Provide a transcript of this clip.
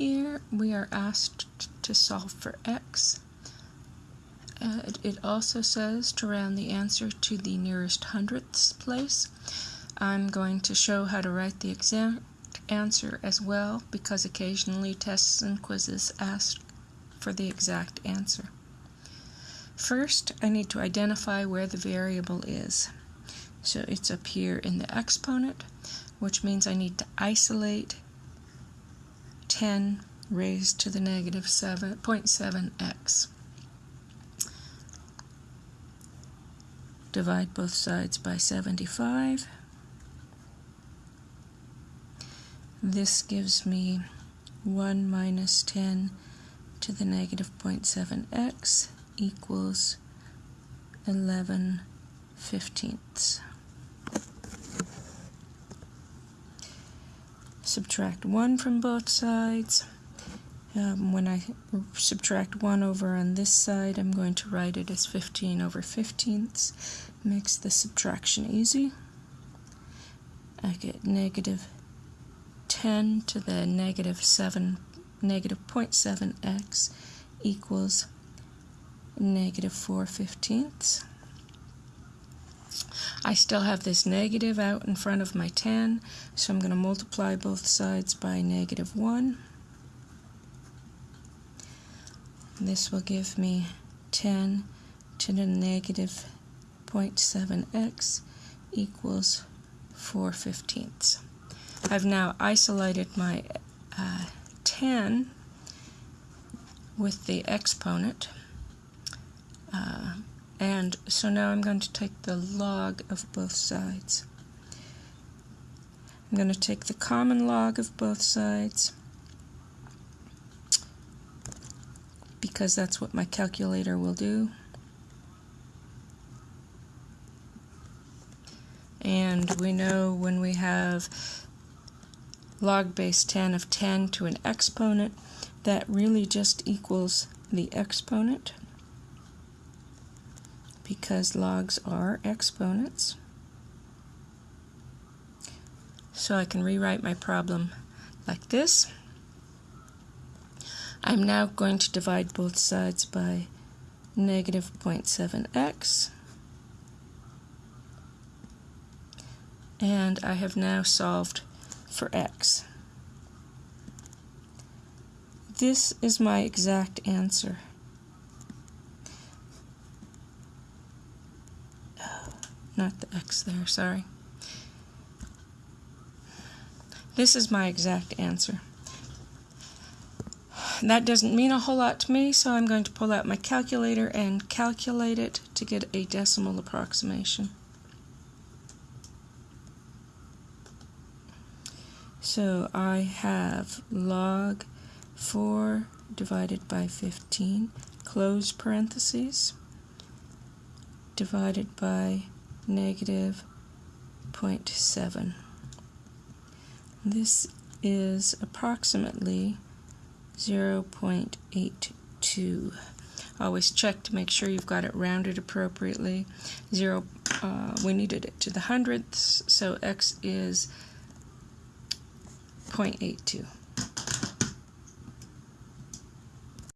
Here we are asked to solve for x. Uh, it also says to round the answer to the nearest hundredths place. I'm going to show how to write the exact answer as well because occasionally tests and quizzes ask for the exact answer. First, I need to identify where the variable is. So it's up here in the exponent, which means I need to isolate 10 raised to the negative 7.7x. Divide both sides by 75. This gives me 1 minus 10 to the negative 0.7x equals 11 fifteenths. Subtract 1 from both sides. Um, when I subtract 1 over on this side, I'm going to write it as 15 over fifteenths. Makes the subtraction easy. I get negative 10 to the negative 7, negative 0.7x equals negative 4 fifteenths. I still have this negative out in front of my 10, so I'm going to multiply both sides by negative 1. This will give me 10 to the negative 0.7x equals 4 fifteenths. I've now isolated my uh, 10 with the exponent. Uh, and so now I'm going to take the log of both sides. I'm going to take the common log of both sides because that's what my calculator will do. And we know when we have log base 10 of 10 to an exponent, that really just equals the exponent because logs are exponents. So I can rewrite my problem like this. I'm now going to divide both sides by negative 0.7x. And I have now solved for x. This is my exact answer. Not the x there, sorry. This is my exact answer. That doesn't mean a whole lot to me, so I'm going to pull out my calculator and calculate it to get a decimal approximation. So I have log 4 divided by 15, close parentheses, divided by negative 0.7. This is approximately 0.82. Always check to make sure you've got it rounded appropriately. Zero, uh, we needed it to the hundredths, so x is 0.82.